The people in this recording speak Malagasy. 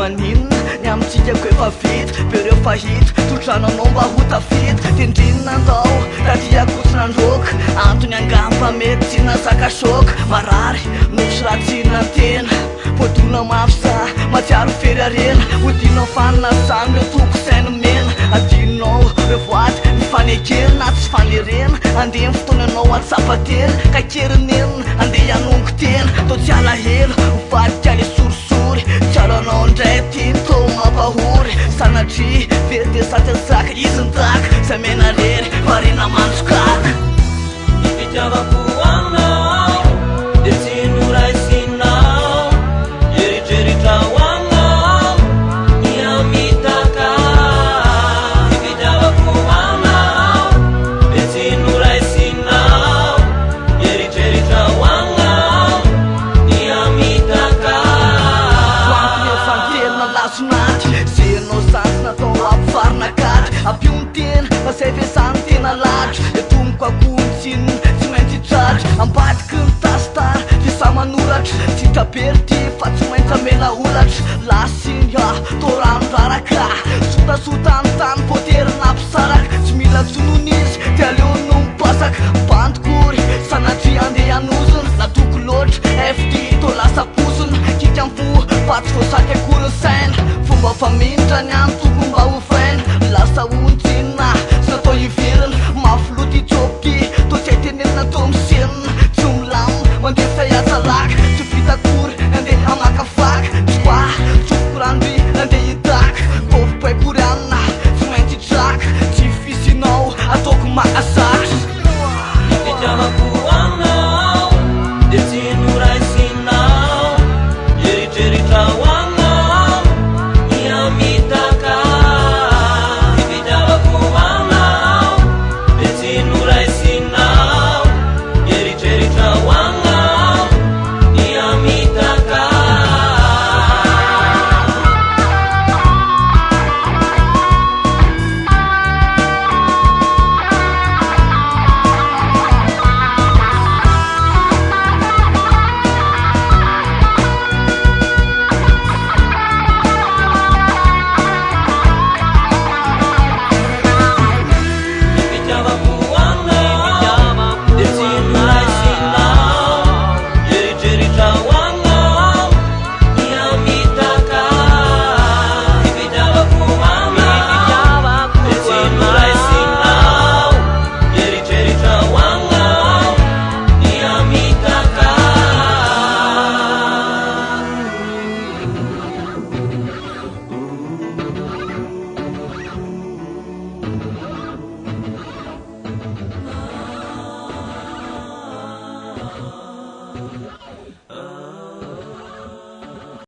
maninna ny amitsikako efa vito be reo fahito toorano anao mba hotavito dia ndrinona ndao radia kotsonandroka antony angampa mety tsihnanzakasoka marary misy rahatsinnantena voatolona mafyzah matsiary very arena hodinao faninazany le tokosainy mena adinnao re voaty ny fanekelina ty tsy fanerena andeha ny fotoana anao atsapatena ka kerinenina andeha anongo tena dao tsy alahelo vatykl caranondeti tоma pahur sanaci pirte satesаk izîntak samenarеrь marina manskaki zenao zatynatao ampi varinakady ampiony tena fa zay pisany tena lahatra dia tomoko akohony tsinona tsy maintsytratra ampatika ny tastara disaman'olatra ditabely dy fa tsy maintsyamela olatra lasiny a toranoraraka sotasota ny tany poterinaampisaraka tsy milatsy nohon izy di aleony no mipasaka bandikory sanatri andeh anozina natoko loatra efti to lasaposina kityampo patrokosakyakoryny saina fafamintrany any tokombahofana lasaonjynah sy natao iverina mafilotitsokoke to tsy aiteneninatao misenna tsy milamina mandeha fitayatsalaka tsy fitakory nandeha amakafaka tsy oa tsokoranobi nandeha hitaka kofipakory aninah tsy maintsitraka tsy fisinao ataoko masa